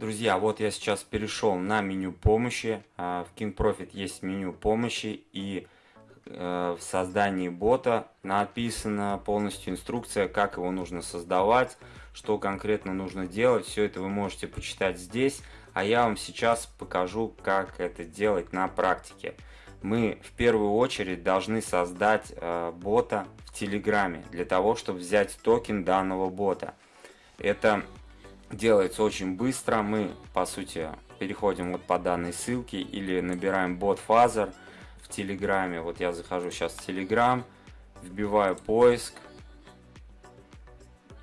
Друзья, вот я сейчас перешел на меню помощи. А, в King Profit есть меню помощи и э, в создании бота написана полностью инструкция, как его нужно создавать, что конкретно нужно делать. Все это вы можете почитать здесь, а я вам сейчас покажу, как это делать на практике. Мы в первую очередь должны создать э, бота в Телеграме для того, чтобы взять токен данного бота. Это делается очень быстро. Мы, по сути, переходим вот по данной ссылке или набираем BotFather в Телеграме. Вот я захожу сейчас в Телеграм, вбиваю поиск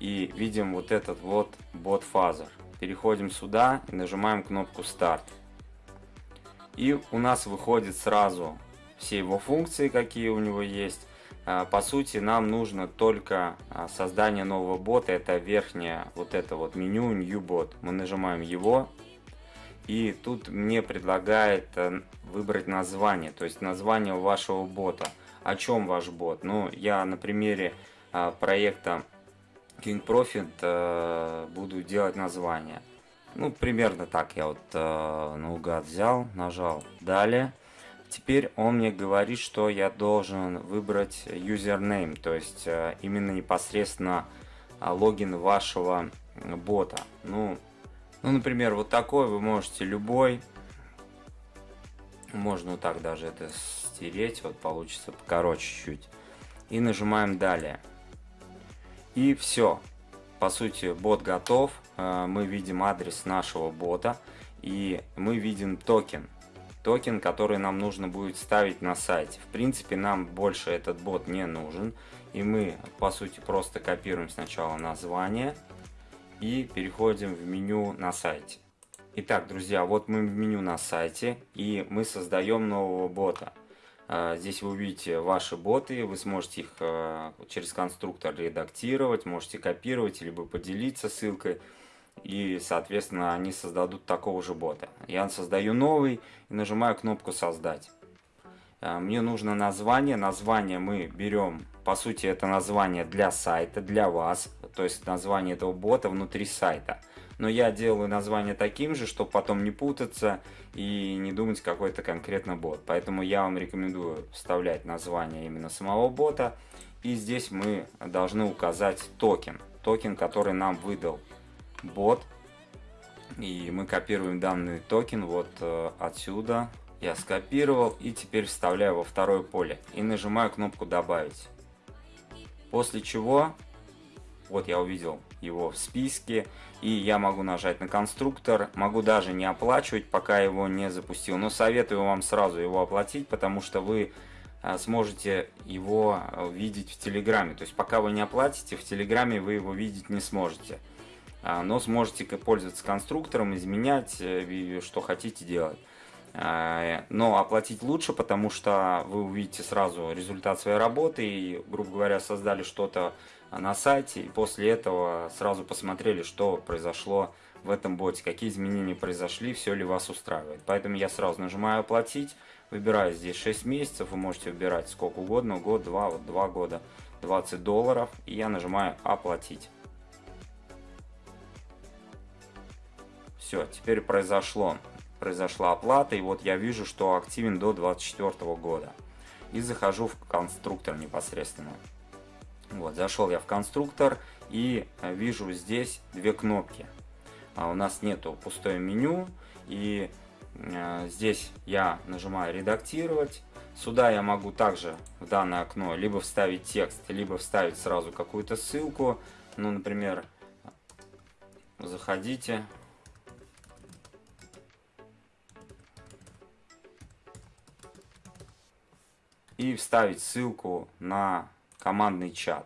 и видим вот этот вот BotFather. Переходим сюда и нажимаем кнопку старт. И у нас выходит сразу все его функции, какие у него есть. А, по сути, нам нужно только а, создание нового бота. Это верхнее вот это вот меню New Bot. Мы нажимаем его. И тут мне предлагает э, выбрать название. То есть название вашего бота. О чем ваш бот? Ну, я на примере а, проекта King Profit э, буду делать название. Ну, примерно так я вот э, наугад взял, нажал «Далее». Теперь он мне говорит, что я должен выбрать username, то есть э, именно непосредственно э, логин вашего бота. Ну, ну, например, вот такой вы можете любой. Можно вот так даже это стереть, вот получится покороче чуть. И нажимаем далее. И все. По сути, бот готов. Э, мы видим адрес нашего бота. И мы видим токен токен, который нам нужно будет ставить на сайте. В принципе, нам больше этот бот не нужен. И мы, по сути, просто копируем сначала название и переходим в меню на сайте. Итак, друзья, вот мы в меню на сайте и мы создаем нового бота. А, здесь вы увидите ваши боты, вы сможете их а, через конструктор редактировать, можете копировать, либо поделиться ссылкой и, соответственно, они создадут такого же бота. Я создаю новый и нажимаю кнопку «Создать». А, мне нужно название. Название мы берем, по сути, это название для сайта, для вас. То есть название этого бота внутри сайта. Но я делаю название таким же, чтобы потом не путаться и не думать какой то конкретно бот. Поэтому я вам рекомендую вставлять название именно самого бота. И здесь мы должны указать токен. Токен, который нам выдал бот. И мы копируем данный токен вот э, отсюда. Я скопировал и теперь вставляю во второе поле. И нажимаю кнопку «Добавить». После чего, вот я увидел его в списке. И я могу нажать на конструктор. Могу даже не оплачивать, пока его не запустил. Но советую вам сразу его оплатить, потому что вы э, сможете его э, видеть в Телеграме. То есть пока вы не оплатите, в Телеграме вы его видеть не сможете. А, но сможете пользоваться конструктором, изменять, э, что хотите делать. А, но оплатить лучше, потому что вы увидите сразу результат своей работы и, грубо говоря, создали что-то на сайте, и после этого сразу посмотрели, что произошло в этом боте, какие изменения произошли, все ли вас устраивает. Поэтому я сразу нажимаю «Оплатить», выбираю здесь 6 месяцев, вы можете выбирать сколько угодно, год, два, вот 2 года, 20 долларов, и я нажимаю «Оплатить». Все, теперь произошло. Произошла оплата, и вот я вижу, что активен до 2024 года. И захожу в конструктор непосредственно. Вот, зашел я в конструктор и э, вижу здесь две кнопки. А у нас нету пустое меню, и э, здесь я нажимаю редактировать. Сюда я могу также в данное окно либо вставить текст, либо вставить сразу какую-то ссылку. Ну, например, заходите, и вставить ссылку на командный чат.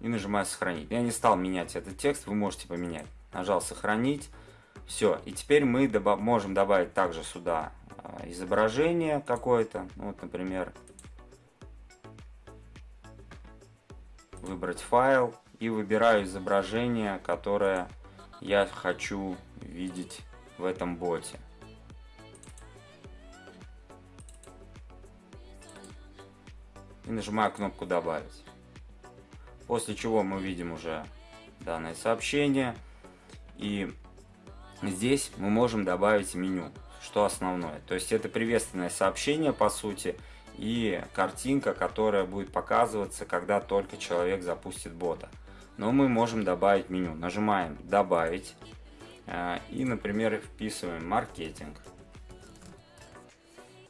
И нажимаю сохранить. Я не стал менять этот текст, вы можете поменять. Нажал сохранить. Все. И теперь мы добав можем добавить также сюда а, изображение какое-то. Ну, вот, например, выбрать файл и выбираю изображение, которое я хочу видеть в этом боте. и нажимаю кнопку «Добавить». После чего мы видим уже данное сообщение. И здесь мы можем добавить меню, что основное. То есть это приветственное сообщение по сути и картинка, которая будет показываться, когда только человек запустит бота. Но мы можем добавить меню. Нажимаем «Добавить» э, и, например, вписываем «Маркетинг».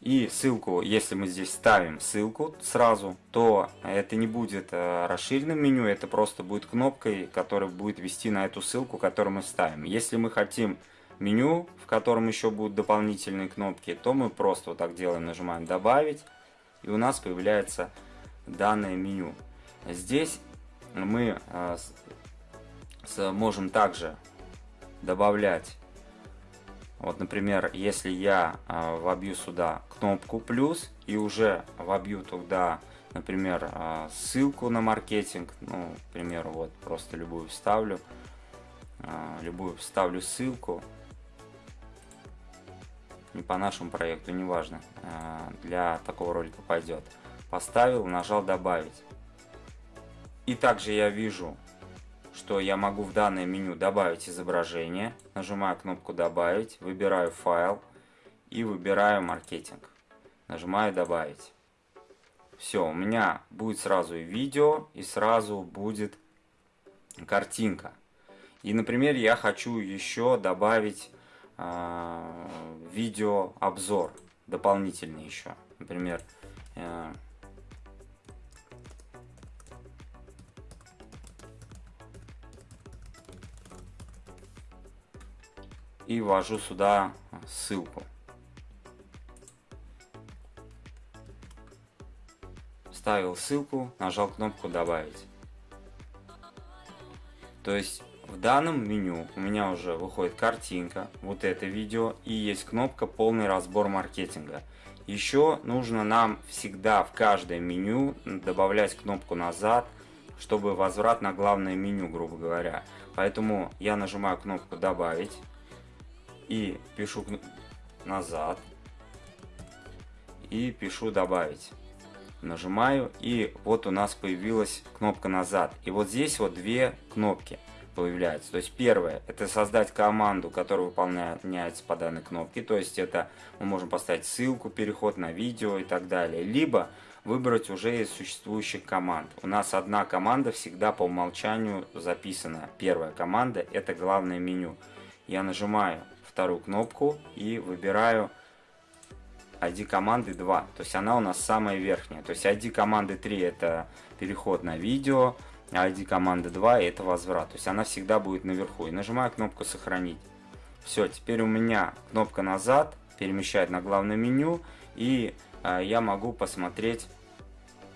И ссылку, если мы здесь ставим ссылку сразу, то это не будет э, расширенным меню, это просто будет кнопкой, которая будет вести на эту ссылку, которую мы ставим. Если мы хотим меню, в котором еще будут дополнительные кнопки, то мы просто вот так делаем, нажимаем «Добавить», и у нас появляется данное меню. Здесь мы э, можем также добавлять вот, например, если я э, вобью сюда кнопку плюс и уже вобью туда, например, э, ссылку на маркетинг, ну, к примеру, вот просто любую вставлю, любую вставлю ссылку, не по нашему проекту, неважно, для такого ролика пойдет. Поставил, нажал добавить. И также я вижу что я могу в данное меню добавить изображение. Нажимаю кнопку «Добавить», выбираю «Файл» и выбираю «Маркетинг». Нажимаю «Добавить». Все, у меня будет сразу и видео, и сразу будет картинка. И, например, я хочу еще добавить э, видео обзор дополнительный еще. Например, э, и ввожу сюда ссылку. Вставил ссылку, нажал кнопку «Добавить». То есть в данном меню у меня уже выходит картинка, вот это видео, и есть кнопка «Полный разбор маркетинга». Еще нужно нам всегда в каждое меню добавлять кнопку «Назад», чтобы возврат на главное меню, грубо говоря. Поэтому я нажимаю кнопку «Добавить», и пишу назад. И пишу добавить нажимаю и вот у нас появилась кнопка назад и вот здесь вот две кнопки появляются. То есть первое это создать команду которая выполняется по данной кнопке. То есть это мы можем поставить ссылку переход на видео и так далее. Либо выбрать уже из существующих команд. У нас одна команда всегда по умолчанию записана. Первая команда это главное меню. Я нажимаю вторую кнопку и выбираю ID команды 2. То есть она у нас самая верхняя. То есть ID команды 3 это переход на видео, а ID команды 2 это возврат. То есть она всегда будет наверху. И нажимаю кнопку сохранить. Все, теперь у меня кнопка назад перемещает на главное меню. И э, я могу посмотреть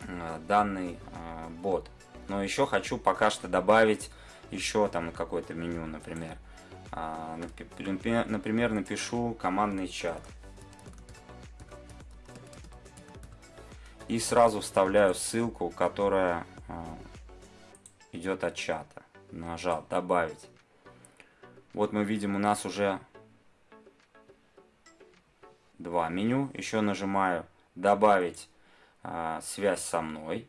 э, данный э, бот. Но еще хочу пока что добавить еще там какое-то меню, например. А, например, напишу командный чат. И сразу вставляю ссылку, которая а, идет от чата. Нажал «Добавить». Вот мы видим, у нас уже два меню. Еще нажимаю «Добавить а, связь со мной».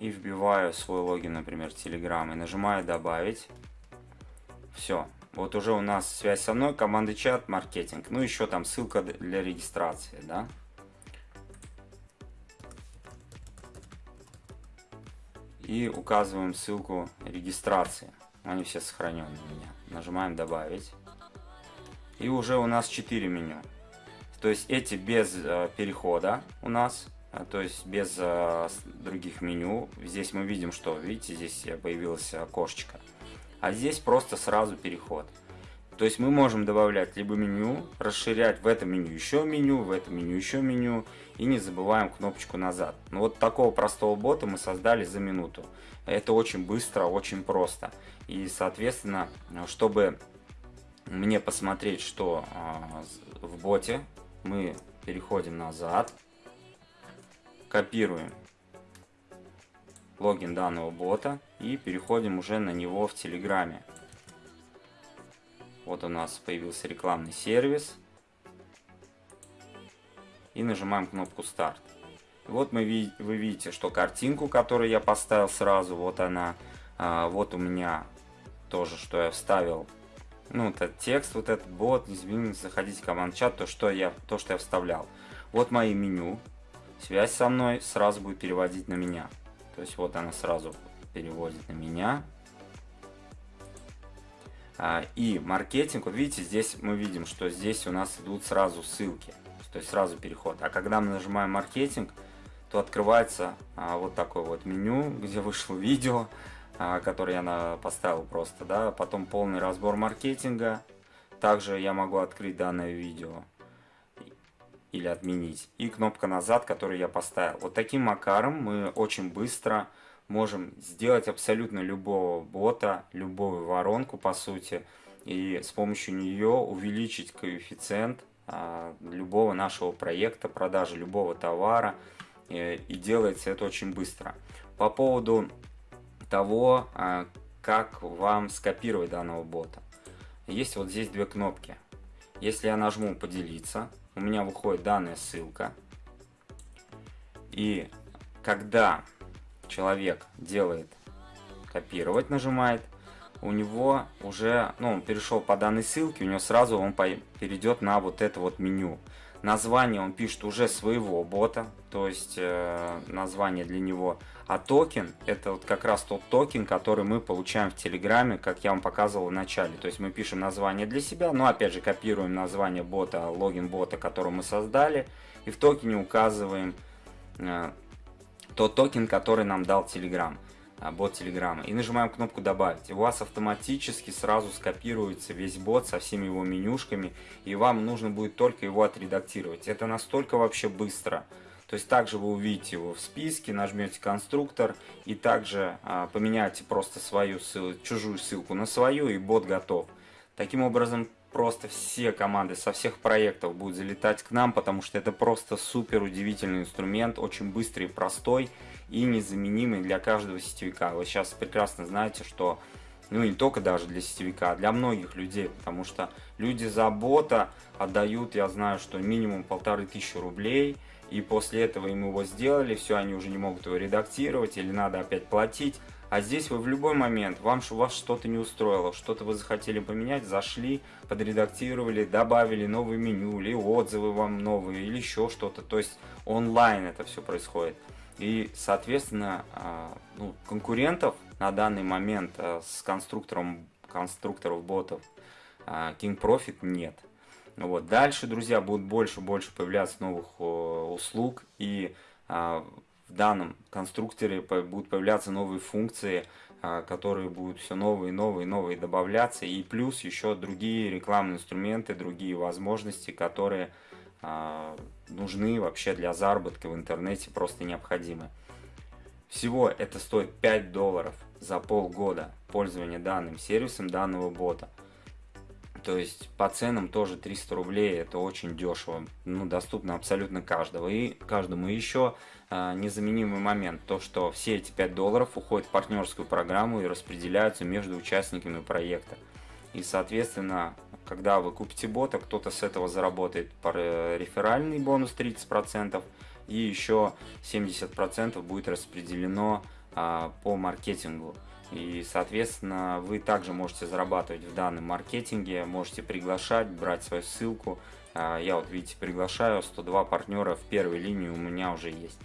И вбиваю свой логин, например, Telegram и нажимаю добавить. Все. Вот уже у нас связь со мной, команды чат, маркетинг. Ну, еще там ссылка для регистрации, да. И указываем ссылку регистрации. Они все сохранены у меня. Нажимаем добавить. И уже у нас 4 меню. То есть эти без э, перехода у нас то есть без а, других меню. Здесь мы видим, что, видите, здесь появилось окошечко. А здесь просто сразу переход. То есть мы можем добавлять либо меню, расширять в этом меню еще меню, в этом меню еще меню. И не забываем кнопочку назад. Ну, вот такого простого бота мы создали за минуту. Это очень быстро, очень просто. И, соответственно, чтобы мне посмотреть, что э, в боте, мы переходим назад копируем логин данного бота и переходим уже на него в Телеграме. Вот у нас появился рекламный сервис. И нажимаем кнопку старт. Вот мы, вы видите, что картинку, которую я поставил сразу, вот она. А, вот у меня тоже, что я вставил. Ну, этот текст, вот этот бот, извините, заходите в команд-чат, то, что я, то, что я вставлял. Вот мои меню. Связь со мной сразу будет переводить на меня. То есть вот она сразу переводит на меня. А, и маркетинг, вот видите, здесь мы видим, что здесь у нас идут сразу ссылки. То есть сразу переход. А когда мы нажимаем маркетинг, то открывается а, вот такое вот меню, где вышло видео, а, которое я поставил просто, да, потом полный разбор маркетинга, также я могу открыть данное видео или отменить, и кнопка назад, которую я поставил. Вот таким макаром мы очень быстро можем сделать абсолютно любого бота, любую воронку по сути, и с помощью нее увеличить коэффициент а, любого нашего проекта, продажи любого товара, Э, и делается это очень быстро. По поводу того, а, как вам скопировать данного бота. Есть вот здесь две кнопки. Если я нажму «Поделиться», у меня выходит данная ссылка. И когда человек делает «Копировать», нажимает, у него уже, ну, он перешел по данной ссылке, у него сразу он перейдет на вот это вот меню. Название он пишет уже своего бота, то есть э, название для него. А токен, это вот как раз тот токен, который мы получаем в Телеграме, как я вам показывал в начале. То есть мы пишем название для себя, но опять же копируем название бота, логин бота, который мы создали. И в токене указываем э, тот токен, который нам дал Telegram. А, бот Телеграма и нажимаем кнопку добавить. И у вас автоматически сразу скопируется весь бот со всеми его менюшками и вам нужно будет только его отредактировать. Это настолько вообще быстро. То есть также вы увидите его в списке, нажмете конструктор и также а, поменяете просто свою ссылку, чужую ссылку на свою и бот готов. Таким образом просто все команды со всех проектов будут залетать к нам, потому что это просто супер удивительный инструмент, очень быстрый простой и незаменимый для каждого сетевика. Вы сейчас прекрасно знаете, что ну не только даже для сетевика, а для многих людей, потому что люди за бота отдают, я знаю, что минимум полторы тысячи рублей, и после этого им его сделали, все, они уже не могут его редактировать, или надо опять платить. А здесь вы в любой момент, вам вас что-то не устроило, что-то вы захотели поменять, зашли, подредактировали, добавили новое меню, или отзывы вам новые, или еще что-то. То есть онлайн это все происходит. И, соответственно, а, ну, конкурентов на данный момент а, с конструктором конструкторов ботов а, King Profit нет. Вот. Дальше, друзья, будут больше-больше появляться новых услуг, и в данном конструкторе будут появляться новые функции, которые будут все новые, новые, новые добавляться, и плюс еще другие рекламные инструменты, другие возможности, которые а, нужны вообще для заработка в интернете, просто необходимы. Всего это стоит 5 долларов за полгода пользования данным сервисом данного бота. То есть по ценам тоже 300 рублей, это очень дешево, ну доступно абсолютно каждого. И каждому еще э, незаменимый момент, то что все эти 5 долларов уходят в партнерскую программу и распределяются между участниками проекта. И соответственно когда вы купите бота, кто-то с этого заработает реферальный бонус 30%, и еще 70% будет распределено а, по маркетингу. И, соответственно, вы также можете зарабатывать в данном маркетинге, можете приглашать, брать свою ссылку. А, я вот, видите, приглашаю 102 партнера в первой линии у меня уже есть.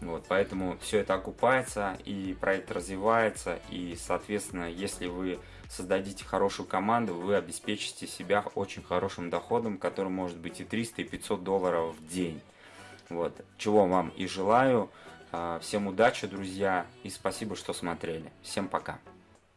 Вот, поэтому все это окупается и проект развивается. И, соответственно, если вы создадите хорошую команду, вы обеспечите себя очень хорошим доходом, который может быть и 300, и 500 долларов в день. Вот, чего вам и желаю. А, всем удачи, друзья, и спасибо, что смотрели. Всем пока.